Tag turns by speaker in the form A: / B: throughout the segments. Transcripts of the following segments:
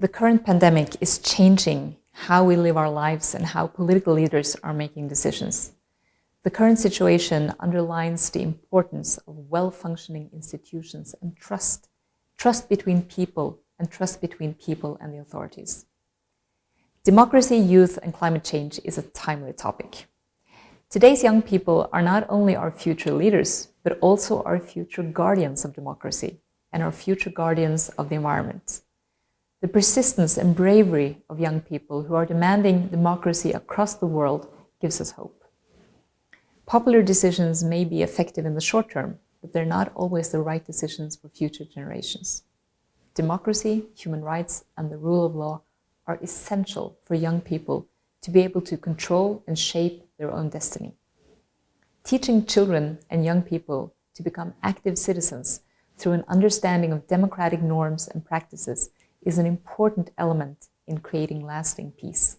A: The current pandemic is changing how we live our lives and how political leaders are making decisions. The current situation underlines the importance of well-functioning institutions and trust, trust between people and trust between people and the authorities. Democracy, youth and climate change is a timely topic. Today's young people are not only our future leaders, but also our future guardians of democracy and our future guardians of the environment. The persistence and bravery of young people who are demanding democracy across the world gives us hope. Popular decisions may be effective in the short term, but they're not always the right decisions for future generations. Democracy, human rights, and the rule of law are essential for young people to be able to control and shape their own destiny. Teaching children and young people to become active citizens through an understanding of democratic norms and practices is an important element in creating lasting peace.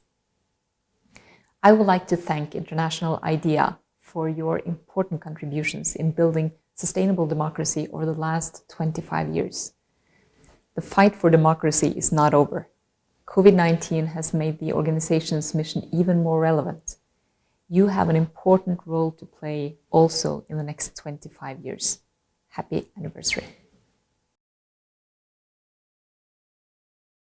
A: I would like to thank International IDEA for your important contributions in building sustainable democracy over the last 25 years. The fight for democracy is not over. COVID-19 has made the organization's mission even more relevant. You have an important role to play also in the next 25 years. Happy anniversary.